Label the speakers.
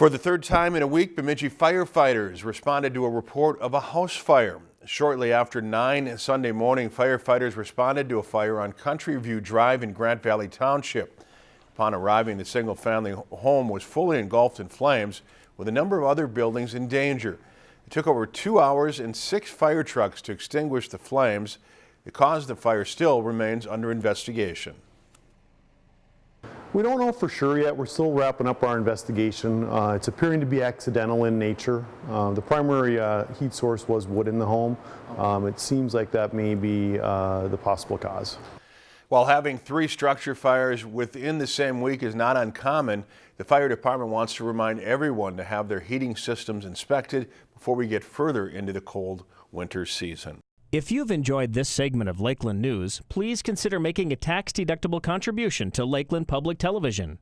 Speaker 1: For the third time in a week, Bemidji firefighters responded to a report of a house fire. Shortly after 9 Sunday morning, firefighters responded to a fire on Country View Drive in Grant Valley Township. Upon arriving, the single-family home was fully engulfed in flames, with a number of other buildings in danger. It took over two hours and six fire trucks to extinguish the flames. The cause of the fire still remains under investigation.
Speaker 2: We don't know for sure yet. We're still wrapping up our investigation. Uh, it's appearing to be accidental in nature. Uh, the primary uh, heat source was wood in the home. Um, it seems like that may be uh, the possible cause.
Speaker 1: While having three structure fires within the same week is not uncommon, the fire department wants to remind everyone to have their heating systems inspected before we get further into the cold winter season.
Speaker 3: If you've enjoyed this segment of Lakeland News, please consider making a tax-deductible contribution to Lakeland Public Television.